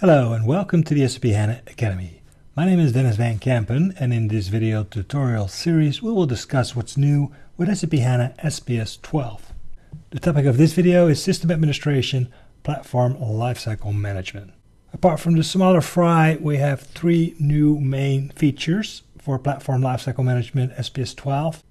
Hello and welcome to the SAP HANA Academy. My name is Denys Van Kempen and in this video tutorial series we will discuss what's new with SAP HANA SPS 12. The topic of this video is System Administration Platform Lifecycle Management. Apart from the smaller fry, we have three new main features for Platform Lifecycle Management SPS 12.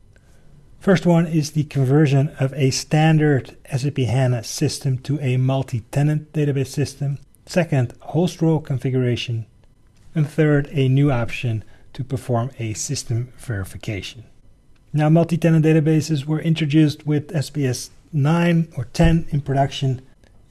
First one is the conversion of a standard SAP HANA system to a multi-tenant database system. Second, host role configuration. And third, a new option to perform a system verification. Now, multi-tenant databases were introduced with SPS 9 or 10 in production,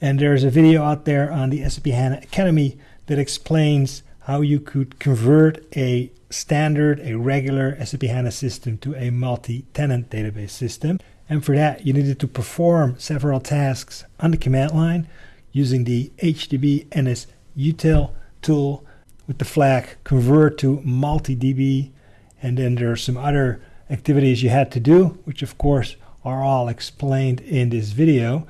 and there's a video out there on the SAP HANA Academy that explains how you could convert a standard, a regular SAP HANA system to a multi-tenant database system. And for that, you needed to perform several tasks on the command line using the HDB NS util tool with the flag convert to multi-DB. And then there are some other activities you had to do, which of course are all explained in this video.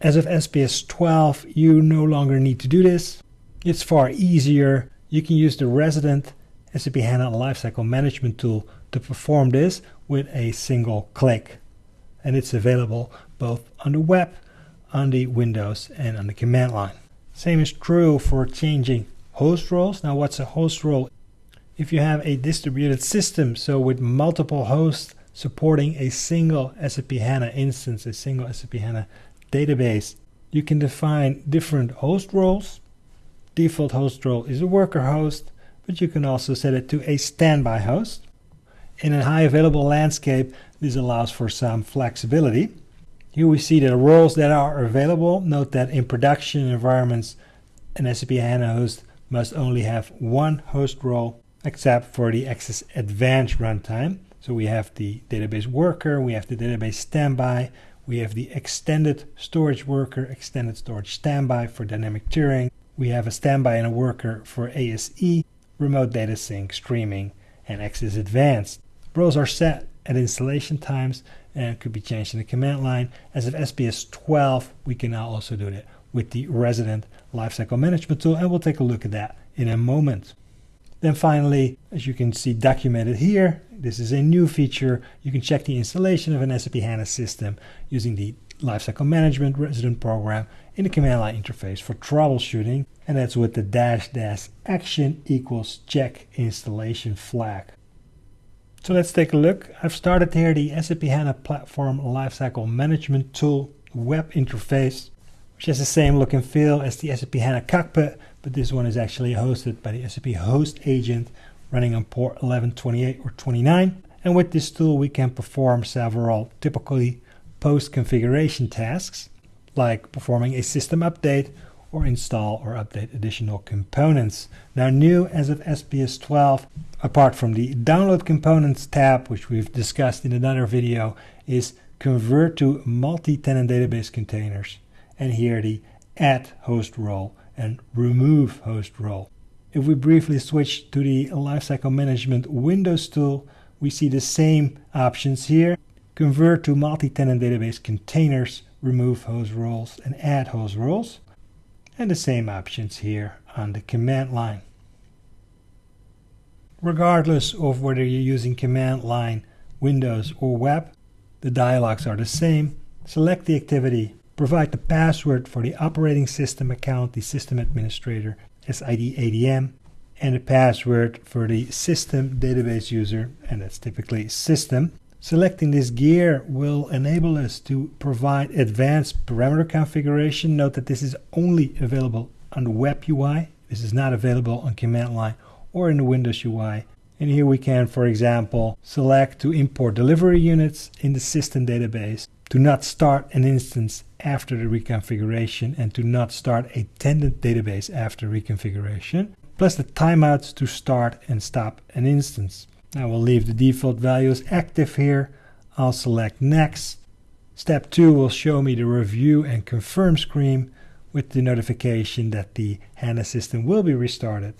As of SPS 12, you no longer need to do this. It's far easier. You can use the resident SAP HANA Lifecycle Management tool to perform this with a single click. And it's available both on the web on the Windows and on the command line. Same is true for changing host roles. Now what's a host role? If you have a distributed system, so with multiple hosts supporting a single SAP HANA instance, a single SAP HANA database, you can define different host roles. Default host role is a worker host, but you can also set it to a standby host. In a high available landscape, this allows for some flexibility. Here we see the roles that are available. Note that in production environments, an SAP HANA host must only have one host role, except for the XS Advanced runtime. So we have the database worker, we have the database standby, we have the extended storage worker, extended storage standby for dynamic tiering. We have a standby and a worker for ASE, remote data sync, streaming, and XS Advanced. Roles are set at installation times and could be changed in the command line. As of SPS 12, we can now also do that with the resident lifecycle management tool, and we'll take a look at that in a moment. Then finally, as you can see documented here, this is a new feature. You can check the installation of an SAP HANA system using the Lifecycle Management Resident Program in the command line interface for troubleshooting, and that's with the dash dash action equals check installation flag. So let's take a look. I've started here the SAP HANA Platform Lifecycle Management Tool web interface, which has the same look and feel as the SAP HANA Cockpit, but this one is actually hosted by the SAP Host Agent running on port 1128 or 29. And with this tool, we can perform several typically post-configuration tasks, like performing a system update or install or update additional components. Now new as of SPS 12, apart from the download components tab, which we've discussed in another video, is convert to multi-tenant database containers. And here the add host role and remove host role. If we briefly switch to the lifecycle management Windows tool, we see the same options here. Convert to multi-tenant database containers, remove host roles and add host roles and the same options here on the command line. Regardless of whether you're using command line, Windows or web, the dialogues are the same. Select the activity, provide the password for the operating system account, the system administrator, SID ADM, and the password for the system database user, and that's typically system. Selecting this gear will enable us to provide advanced parameter configuration. Note that this is only available on the web UI. This is not available on command line or in the Windows UI. And here we can, for example, select to import delivery units in the system database, to not start an instance after the reconfiguration, and to not start a tenant database after reconfiguration, plus the timeouts to start and stop an instance. I will leave the default values active here. I'll select next. Step 2 will show me the review and confirm screen with the notification that the HANA system will be restarted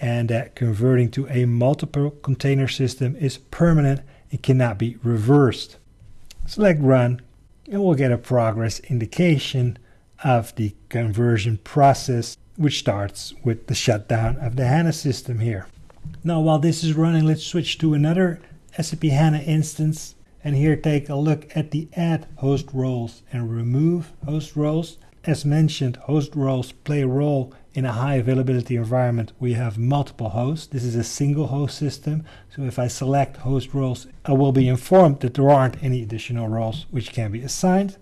and that converting to a multiple container system is permanent and cannot be reversed. Select run and we'll get a progress indication of the conversion process which starts with the shutdown of the HANA system here. Now while this is running, let's switch to another SAP HANA instance and here take a look at the add host roles and remove host roles. As mentioned, host roles play a role in a high availability environment we have multiple hosts. This is a single host system, so if I select host roles, I will be informed that there aren't any additional roles which can be assigned.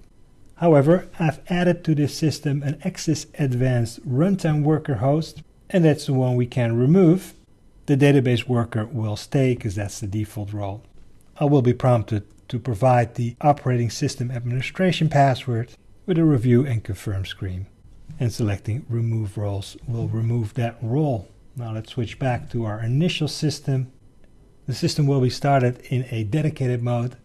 However, I've added to this system an XS Advanced Runtime Worker host, and that's the one we can remove. The database worker will stay because that's the default role. I will be prompted to provide the operating system administration password with a review and confirm screen and selecting remove roles will remove that role. Now let's switch back to our initial system. The system will be started in a dedicated mode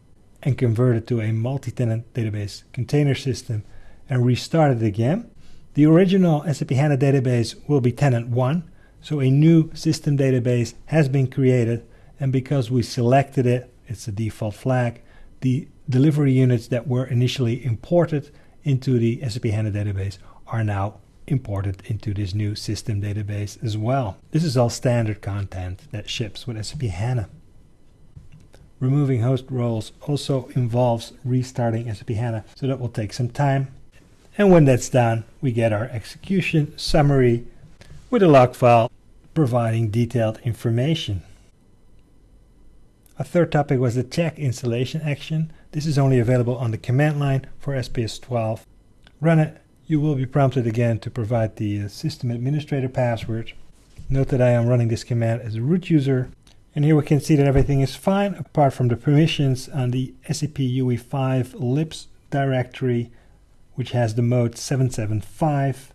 and converted to a multi-tenant database container system and restarted again. The original SAP HANA database will be tenant 1, so a new system database has been created and because we selected it, it's a default flag, the delivery units that were initially imported into the SAP HANA database are now imported into this new system database as well. This is all standard content that ships with SAP HANA. Removing host roles also involves restarting SAP HANA, so that will take some time. And when that's done, we get our execution summary with a log file providing detailed information. A third topic was the check installation action. This is only available on the command line for SPS 12. Run it you will be prompted again to provide the uh, system administrator password. Note that I am running this command as a root user. And here we can see that everything is fine apart from the permissions on the SAP UI5 libs directory, which has the mode 775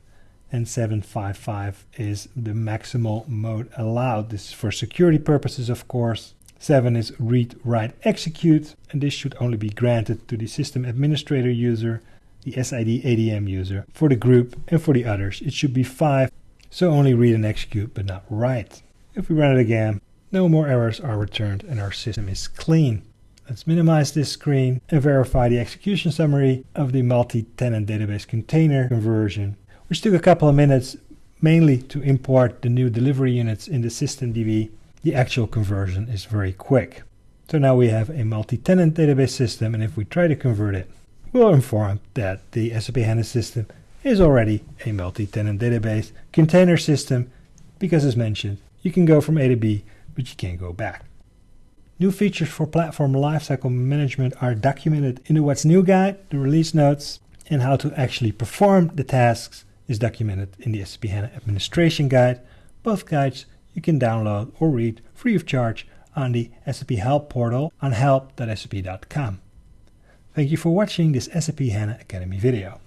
and 755 is the maximal mode allowed. This is for security purposes, of course. 7 is read, write, execute, and this should only be granted to the system administrator user the SID ADM user. For the group and for the others, it should be 5, so only read and execute, but not write. If we run it again, no more errors are returned and our system is clean. Let's minimize this screen and verify the execution summary of the multi-tenant database container conversion, which took a couple of minutes mainly to import the new delivery units in the systemdb. The actual conversion is very quick. So now we have a multi-tenant database system and if we try to convert it, we'll inform that the SAP HANA system is already a multi-tenant database container system because as mentioned, you can go from A to B, but you can't go back. New features for platform lifecycle management are documented in the What's New guide, the release notes, and how to actually perform the tasks is documented in the SAP HANA administration guide. Both guides you can download or read free of charge on the SAP Help portal on help.sap.com. Thank you for watching this SAP HANA Academy video.